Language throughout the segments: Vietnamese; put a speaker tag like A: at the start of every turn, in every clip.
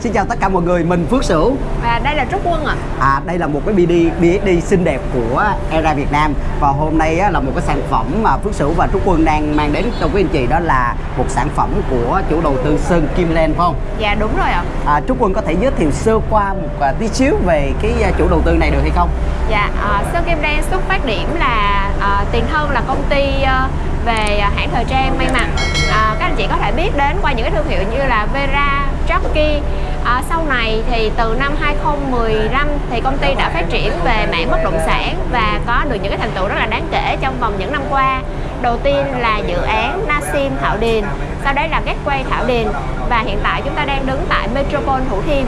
A: Xin chào tất cả mọi người, mình Phước Sửu
B: Và đây là Trúc Quân ạ
A: à. à, Đây là một cái BD, BSD xinh đẹp của Era Việt Nam Và hôm nay á, là một cái sản phẩm mà Phước Sửu và Trúc Quân đang mang đến cho quý anh chị Đó là một sản phẩm của chủ đầu tư Sơn Kim Len phải không?
B: Dạ đúng rồi ạ
A: à, Trúc Quân có thể giới thiệu sơ qua một uh, tí xíu về cái uh, chủ đầu tư này được hay không?
B: Dạ, uh, Sơn Kim Len xuất phát điểm là uh, tiền thân là công ty uh, về hãng thời trang may mặc à, các anh chị có thể biết đến qua những cái thương hiệu như là Vera, Jockey à, sau này thì từ năm 2015 thì công ty đã phát triển về mảng bất động sản và có được những cái thành tựu rất là đáng kể trong vòng những năm qua. Đầu tiên là dự án Nasim Thảo Điền sau đấy là Gateway Thảo Điền và hiện tại chúng ta đang đứng tại Metropole Thủ Thiêm.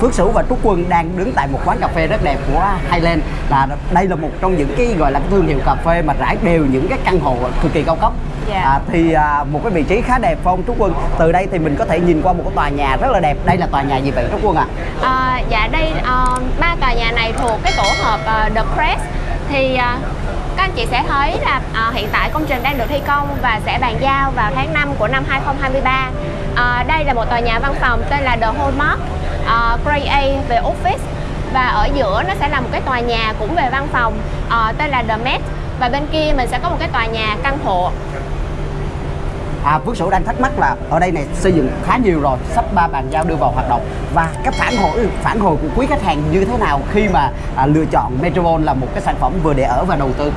A: Phước Sửu và Trúc Quân đang đứng tại một quán cà phê rất đẹp của Highland. Là đây là một trong những cái gọi là cái thương hiệu cà phê mà rải đều những cái căn hộ cực kỳ cao cấp.
B: Yeah.
A: à, thì à, một cái vị trí khá đẹp phong Trúc Quân? Từ đây thì mình có thể nhìn qua một cái tòa nhà rất là đẹp. Đây là tòa nhà gì vậy Trúc Quân ạ?
B: À? à, dạ đây uh, ba tòa nhà này thuộc cái tổ hợp uh, The Crest. Thì uh, các anh chị sẽ thấy là uh, hiện tại công trình đang được thi công và sẽ bàn giao vào tháng 5 của năm 2023 uh, đây là một tòa nhà văn phòng tên là The Hallmark uh, Grade A về office và ở giữa nó sẽ là một cái tòa nhà cũng về văn phòng uh, tên là The Met và bên kia mình sẽ có một cái tòa nhà căn hộ.
A: À, Phước Sửu đang thắc mắc là ở đây này xây dựng khá nhiều rồi sắp ba bàn giao đưa vào hoạt động và cái phản hồi ừ, phản hồi của quý khách hàng như thế nào khi mà à, lựa chọn Metropole là một cái sản phẩm vừa để ở và đầu tư?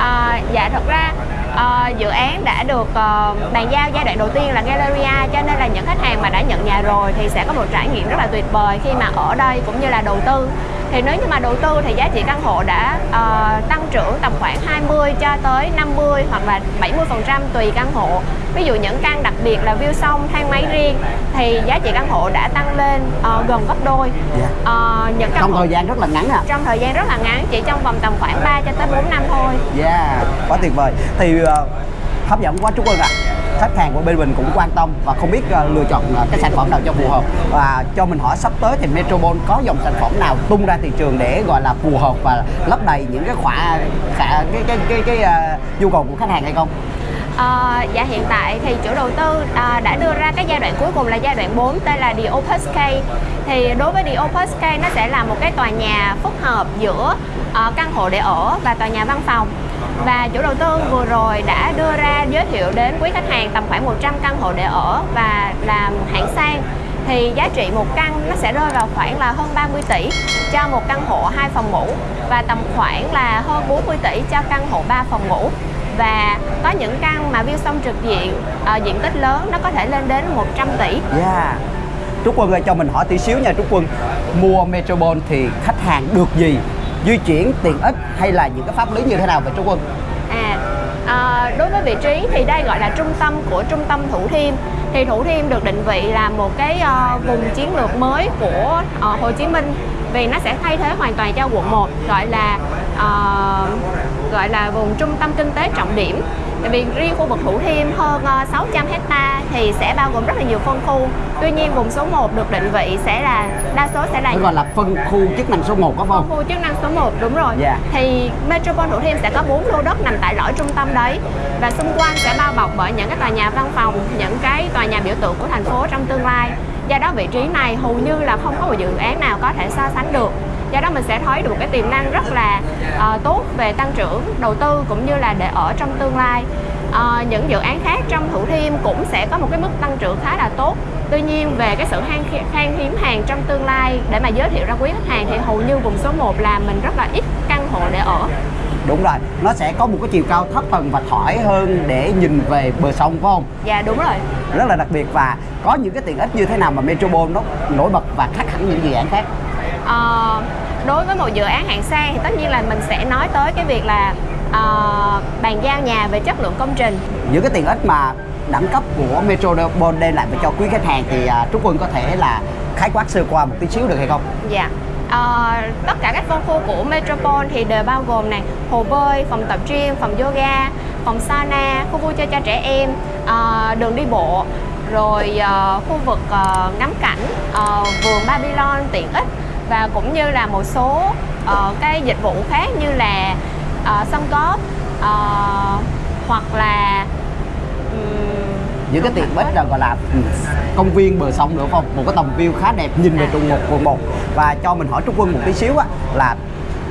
B: À, dạ thật ra à, dự án đã được à, bàn giao giai đoạn đầu tiên là Galleria cho nên là những khách hàng mà đã nhận nhà rồi thì sẽ có một trải nghiệm rất là tuyệt vời khi mà ở đây cũng như là đầu tư thì nếu như mà đầu tư thì giá trị căn hộ đã uh, tăng trưởng tầm khoảng 20 cho tới 50 hoặc là 70 phần trăm tùy căn hộ. Ví dụ những căn đặc biệt là view sông thang máy riêng thì giá trị căn hộ đã tăng lên uh, gần gấp đôi.
A: Yeah. uh, những căn trong hộ, thời gian rất là ngắn à
B: trong thời gian rất là ngắn chỉ trong vòng tầm khoảng 3 cho tới 4 năm thôi.
A: Yeah quá tuyệt vời. Thì uh, hấp dẫn quá Trúc Ơn ạ. à khách hàng của bên mình cũng quan tâm và không biết uh, lựa chọn uh, cái sản phẩm nào cho phù hợp. Và cho mình hỏi sắp tới thì Metropol có dòng sản phẩm nào tung ra thị trường để gọi là phù hợp và lấp đầy những cái khỏa cái cái cái cái, cái uh, nhu cầu của khách hàng hay không?
B: À, dạ hiện tại thì chủ đầu tư à, đã đưa ra cái giai đoạn cuối cùng là giai đoạn 4 tên là The Opus K. Thì đối với The Opus K nó sẽ là một cái tòa nhà phức hợp giữa uh, căn hộ để ở và tòa nhà văn phòng và chủ đầu tư vừa rồi đã đưa ra giới thiệu đến quý khách hàng tầm khoảng 100 căn hộ để ở và làm hạng sang thì giá trị một căn nó sẽ rơi vào khoảng là hơn 30 tỷ cho một căn hộ 2 phòng ngủ và tầm khoảng là hơn 40 tỷ cho căn hộ 3 phòng ngủ và có những căn mà view sông trực diện uh, diện tích lớn nó có thể lên đến 100 tỷ.
A: Yeah. Trúc Quân ơi cho mình hỏi tí xíu nha Trúc Quân Mua Metropole thì khách hàng được gì di chuyển tiện ích hay là những cái pháp lý như thế nào về trung Quân?
B: À, à đối với vị trí thì đây gọi là trung tâm của trung tâm Thủ Thiêm thì Thủ Thiêm được định vị là một cái uh, vùng chiến lược mới của uh, Hồ Chí Minh vì nó sẽ thay thế hoàn toàn cho quận 1 gọi là uh, gọi là vùng trung tâm kinh tế trọng điểm Tại vì riêng khu vực Thủ Thiêm hơn 600 ờ, hecta thì sẽ bao gồm rất là nhiều phân khu. Tuy nhiên vùng số 1 được định vị sẽ là đa số sẽ là
A: gọi là phân khu chức năng số 1 có không?
B: Phân khu chức năng số 1 đúng rồi.
A: Yeah. Dạ.
B: Thì Metropole Thủ Thiêm sẽ có 4 lô đất nằm tại lõi trung tâm đấy và xung quanh sẽ bao bọc bởi những cái tòa nhà văn phòng, những cái tòa nhà biểu tượng của thành phố trong tương lai. Do đó vị trí này hầu như là không có một dự án nào có thể so sánh được do đó mình sẽ thấy được cái tiềm năng rất là uh, tốt về tăng trưởng đầu tư cũng như là để ở trong tương lai uh, những dự án khác trong Thủ Thiêm cũng sẽ có một cái mức tăng trưởng khá là tốt Tuy nhiên về cái sự khan, khan hiếm hàng trong tương lai để mà giới thiệu ra quý khách hàng thì hầu như vùng số 1 là mình rất là ít căn hộ để ở
A: Đúng rồi, nó sẽ có một cái chiều cao thấp tầng và thoải hơn để nhìn về bờ sông phải không?
B: Dạ đúng rồi
A: Rất là đặc biệt và có những cái tiện ích như thế nào mà Metropole nó nổi bật và khác hẳn những dự án khác?
B: Uh, đối với một dự án hạng sang thì tất nhiên là mình sẽ nói tới cái việc là uh, bàn giao nhà về chất lượng công trình.
A: Những cái tiện ích mà đẳng cấp của Metropole đem lại cho quý khách hàng thì uh, Trúc Quân có thể là khái quát sơ qua một tí xíu được hay không?
B: Dạ. Uh, tất cả các phân khu của Metropole thì đều bao gồm này hồ bơi, phòng tập gym, phòng yoga, phòng sauna, khu vui chơi cho trẻ em, uh, đường đi bộ, rồi uh, khu vực uh, ngắm cảnh, uh, vườn Babylon tiện ích và cũng như là một số uh, cái dịch vụ khác như là uh, sân golf uh, hoặc là um,
A: những cái tiện ích là gọi là công viên bờ sông nữa không? Một cái tầm view khá đẹp nhìn về
B: À.
A: trụ một quận một. Và cho mình hỏi Trúc Quân một tí xíu á là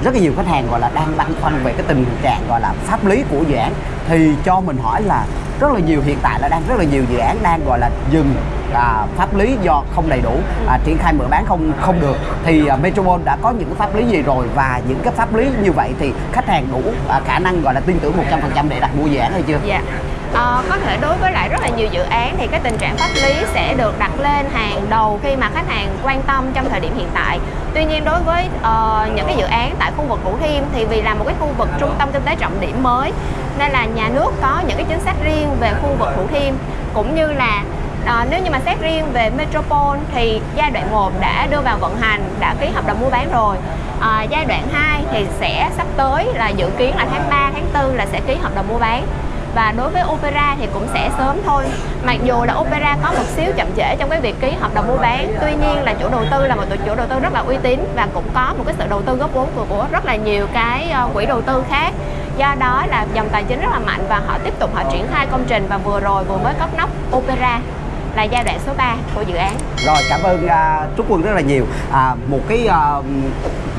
A: rất là nhiều khách hàng gọi là đang băn khoăn về cái tình trạng gọi là pháp lý của dự án. Thì cho mình hỏi là rất là nhiều hiện tại là đang rất là nhiều dự án đang gọi là dừng à, pháp lý do không đầy đủ à, triển khai mở bán không không được thì à, Metropole đã có những cái pháp lý gì rồi và những cái pháp lý như vậy thì khách hàng đủ à, khả năng gọi là tin tưởng 100% để đặt mua dự án hay chưa?
B: Dạ. Ờ, có thể đối với lại rất là nhiều dự án thì cái tình trạng pháp lý sẽ được đặt lên hàng đầu khi mà khách hàng quan tâm trong thời điểm hiện tại. Tuy nhiên đối với uh, những cái dự án tại khu vực Thủ Thiêm thì vì là một cái khu vực trung tâm kinh tế trọng điểm mới nên là nhà nước có những cái chính sách riêng về khu vực Thủ Thiêm cũng như là À, nếu như mà xét riêng về Metropole thì giai đoạn 1 đã đưa vào vận hành, đã ký hợp đồng mua bán rồi. À, giai đoạn 2 thì sẽ sắp tới là dự kiến là tháng 3, tháng 4 là sẽ ký hợp đồng mua bán. Và đối với Opera thì cũng sẽ sớm thôi. Mặc dù là Opera có một xíu chậm trễ trong cái việc ký hợp đồng mua bán, tuy nhiên là chủ đầu tư là một tổ chủ đầu tư rất là uy tín và cũng có một cái sự đầu tư góp vốn của, của rất là nhiều cái ờ, quỹ đầu tư khác do đó là dòng tài chính rất là mạnh và họ tiếp tục họ triển khai công trình và vừa rồi vừa mới cất nóc Opera là giai đoạn số 3 của dự án
A: Rồi cảm ơn à, Trúc Quân rất là nhiều. À, một cái à,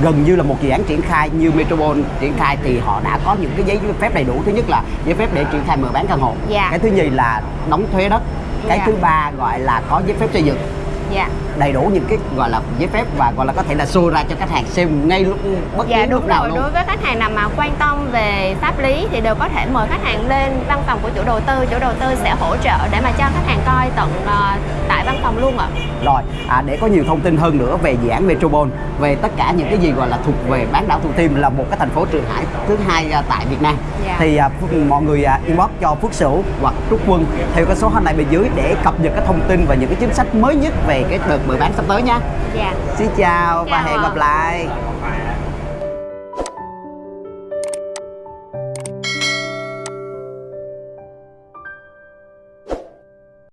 A: gần như là một dự án triển khai như Metropole triển khai thì họ đã có những cái giấy phép đầy đủ. Thứ nhất là giấy phép để triển khai mở bán căn hộ.
B: Dạ.
A: Cái thứ nhì là đóng thuế đất. Cái
B: Dạ.
A: thứ ba gọi là có giấy phép xây dựng
B: dạ
A: đầy đủ những cái gọi là giấy phép và gọi là có thể là show ra cho khách hàng xem ngay lúc bất
B: dạ
A: cứ lúc
B: đúng
A: nào
B: rồi
A: luôn.
B: đối với khách hàng nào mà quan tâm về pháp lý thì đều có thể mời khách hàng lên văn phòng của chủ đầu tư chủ đầu tư sẽ hỗ trợ để mà cho khách hàng coi tận ờ, tại văn phòng luôn ạ
A: Rồi, à, để có nhiều thông tin hơn nữa về dự án Metropole, về tất cả những cái gì gọi là thuộc về bán đảo Thủ Thiêm là một cái thành phố Trường Hải thứ hai à, tại Việt Nam.
B: Dạ.
A: Thì à, Phước- mọi người à, inbox cho Phước Sửu hoặc Trúc Quân theo cái số hotline bên dưới để cập nhật cái thông tin và những cái chính sách mới nhất về cái đợt mở bán sắp tới nha.
B: dạ
A: Xin chào và
B: Chào
A: hẹn
B: ạ.
A: gặp lại.